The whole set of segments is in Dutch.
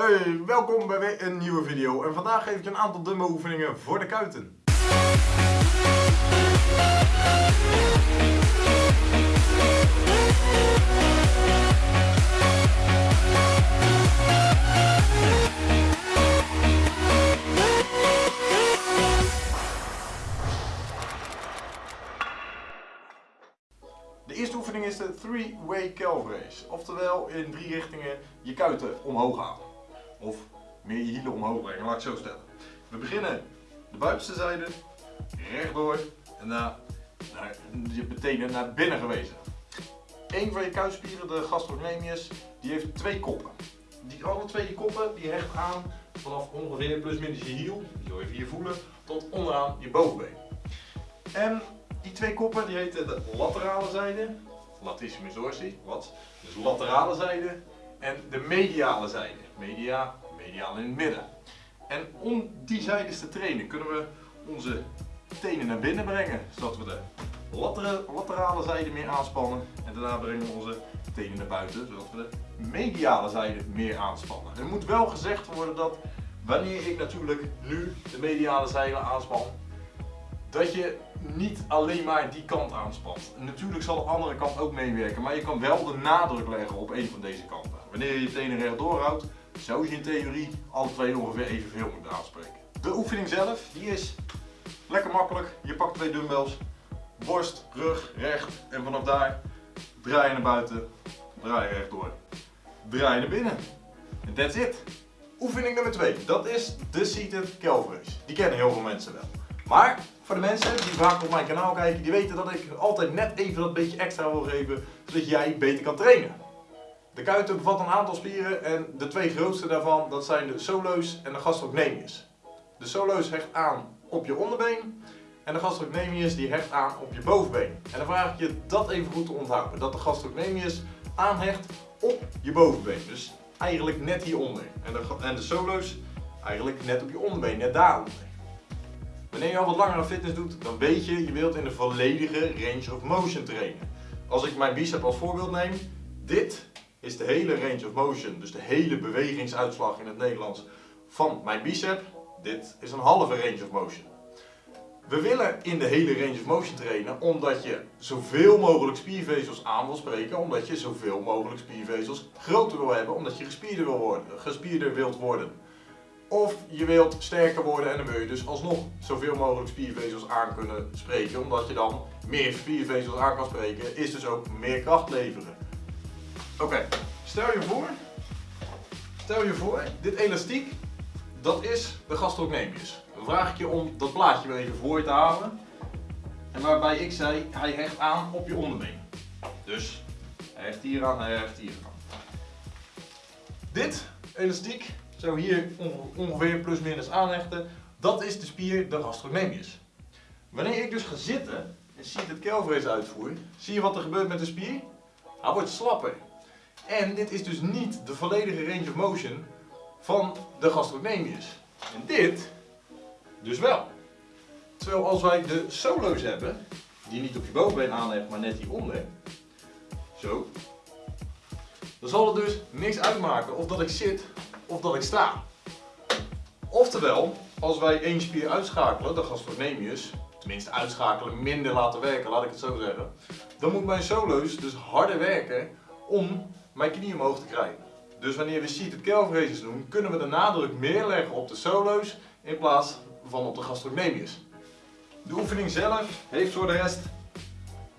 Hey, welkom bij weer een nieuwe video en vandaag geef ik je een aantal dumbbell oefeningen voor de kuiten. De eerste oefening is de three-way calf raise. Oftewel in drie richtingen je kuiten omhoog halen. Of meer je hielen omhoog brengen, laat ik zo stellen. We beginnen de buitenste zijde, rechtdoor en daarna naar je tenen naar binnen gewezen. Eén van je kuitspieren, de gastrocnemius, die heeft twee koppen. Die, alle twee die koppen die hecht aan vanaf ongeveer plus minus je hiel, die wil je hier voelen, tot onderaan je bovenbeen. En die twee koppen die heten de laterale zijde, latissimus dorsi, wat? Dus laterale zijde en de mediale zijde. Media, mediaal in het midden. En om die zijdes te trainen kunnen we onze tenen naar binnen brengen, zodat we de laterale zijde meer aanspannen en daarna brengen we onze tenen naar buiten, zodat we de mediale zijde meer aanspannen. Er moet wel gezegd worden dat wanneer ik natuurlijk nu de mediale zijde aanspan, dat je niet alleen maar die kant aanspant. Natuurlijk zal de andere kant ook meewerken, maar je kan wel de nadruk leggen op een van deze kanten. Wanneer je je tenen rechtdoor houdt, zou je in theorie alle twee ongeveer evenveel moeten aanspreken. De oefening zelf, die is lekker makkelijk. Je pakt twee dumbbells, borst, rug, recht en vanaf daar draai je naar buiten, draai je rechtdoor, draai je naar binnen. En that's it. Oefening nummer 2, dat is de seated raise. Die kennen heel veel mensen wel. Maar voor de mensen die vaak op mijn kanaal kijken, die weten dat ik altijd net even dat beetje extra wil geven, zodat jij beter kan trainen. De kuiten bevat een aantal spieren en de twee grootste daarvan, dat zijn de solo's en de gastrocnemius. De solo's hecht aan op je onderbeen en de gastrocnemius die hecht aan op je bovenbeen. En dan vraag ik je dat even goed te onthouden, dat de gastrocnemius aanhecht op je bovenbeen. Dus eigenlijk net hieronder. En de, en de solo's eigenlijk net op je onderbeen, net daaronder. Wanneer je al wat langere fitness doet, dan weet je, je wilt in de volledige range of motion trainen. Als ik mijn bicep als voorbeeld neem, dit is de hele range of motion, dus de hele bewegingsuitslag in het Nederlands van mijn bicep. Dit is een halve range of motion. We willen in de hele range of motion trainen omdat je zoveel mogelijk spiervezels aan wil spreken, omdat je zoveel mogelijk spiervezels groter wil hebben, omdat je gespierder, wil worden, gespierder wilt worden. Of je wilt sterker worden en dan wil je dus alsnog zoveel mogelijk spiervezels aan kunnen spreken. Omdat je dan meer spiervezels aan kan spreken, is dus ook meer kracht leveren. Oké, stel je voor, stel je voor, dit elastiek, dat is de gastrocnemius. Dan vraag ik je om dat plaatje weer even voor je te halen. En waarbij ik zei, hij hecht aan op je onderbeen. Dus, hij hecht hier aan, hij hecht hier aan. Dit elastiek zou hier ongeveer plus minus aanhechten. Dat is de spier de gastrocnemius. Wanneer ik dus ga zitten en zie het calf uitvoer, zie je wat er gebeurt met de spier? Hij wordt slapper. En dit is dus niet de volledige range of motion van de gastrocnemius. En dit dus wel. Terwijl als wij de solo's hebben, die niet op je bovenbeen aanhecht, maar net hieronder, zo, dan zal het dus niks uitmaken of dat ik zit of dat ik sta. Oftewel, als wij één spier uitschakelen, de gastrocnemius, tenminste uitschakelen, minder laten werken, laat ik het zo zeggen, dan moet mijn solo's dus harder werken om mijn knie omhoog te krijgen. Dus wanneer we seated calf raises doen, kunnen we de nadruk meer leggen op de solo's in plaats van op de gastrocnemius. De oefening zelf heeft voor de rest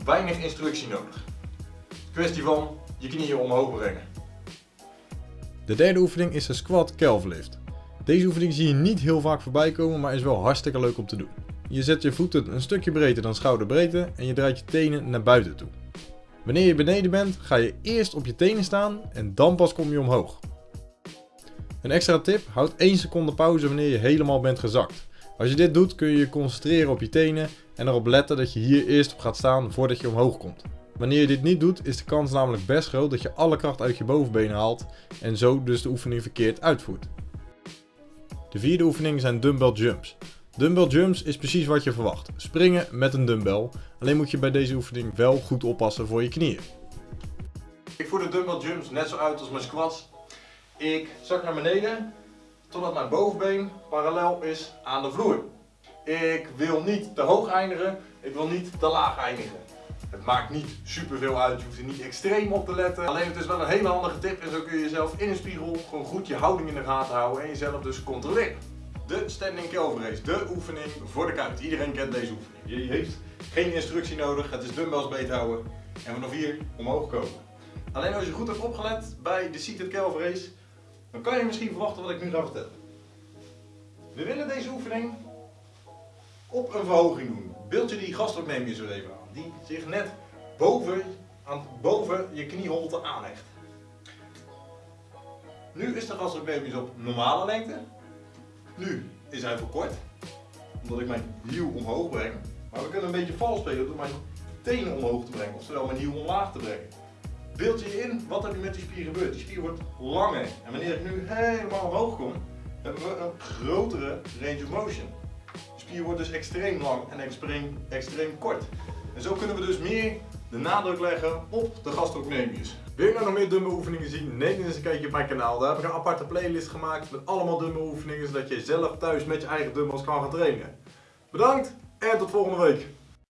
weinig instructie nodig. Kwestie van je knieën omhoog brengen. De derde oefening is de squat calf lift. Deze oefening zie je niet heel vaak voorbij komen, maar is wel hartstikke leuk om te doen. Je zet je voeten een stukje breder dan schouderbreedte en je draait je tenen naar buiten toe. Wanneer je beneden bent, ga je eerst op je tenen staan en dan pas kom je omhoog. Een extra tip, houd 1 seconde pauze wanneer je helemaal bent gezakt. Als je dit doet kun je je concentreren op je tenen en erop letten dat je hier eerst op gaat staan voordat je omhoog komt. Wanneer je dit niet doet is de kans namelijk best groot dat je alle kracht uit je bovenbenen haalt en zo dus de oefening verkeerd uitvoert. De vierde oefening zijn dumbbell jumps. Dumbbell jumps is precies wat je verwacht. Springen met een dumbbell. Alleen moet je bij deze oefening wel goed oppassen voor je knieën. Ik voer de dumbbell jumps net zo uit als mijn squats. Ik zak naar beneden totdat mijn bovenbeen parallel is aan de vloer. Ik wil niet te hoog eindigen, ik wil niet te laag eindigen. Het maakt niet super veel uit, je hoeft er niet extreem op te letten. Alleen het is wel een hele handige tip en zo kun je jezelf in een spiegel gewoon goed je houding in de gaten houden en jezelf dus controleren. De standing calf raise, de oefening voor de kuit. Iedereen kent deze oefening. Je heeft geen instructie nodig, het is dumbbells beet houden en vanaf hier omhoog komen. Alleen als je goed hebt opgelet bij de seated calf raise, dan kan je misschien verwachten wat ik nu ga vertellen. We willen deze oefening op een verhoging doen. Beeld je die gastok neem je zo even aan, die zich net boven, aan, boven je knieholte aanhecht. Nu is de gastok op normale lengte. Nu is hij verkort, omdat ik mijn hiel omhoog breng. Maar we kunnen een beetje vals spelen door mijn tenen omhoog te brengen, oftewel mijn hiel omlaag te brengen. Beeld je in wat er nu met die spier gebeurt. Die spier wordt langer. En wanneer ik nu helemaal omhoog kom, hebben we een grotere range of motion. De spier wordt dus extreem lang en extreem, extreem kort. En zo kunnen we dus meer de nadruk leggen op de gastrocnemius. Wil je nou nog meer dumbbell oefeningen zien? Neem eens een kijkje op mijn kanaal. Daar heb ik een aparte playlist gemaakt met allemaal dumbbell oefeningen, zodat je zelf thuis met je eigen dumbbells kan gaan trainen. Bedankt en tot volgende week.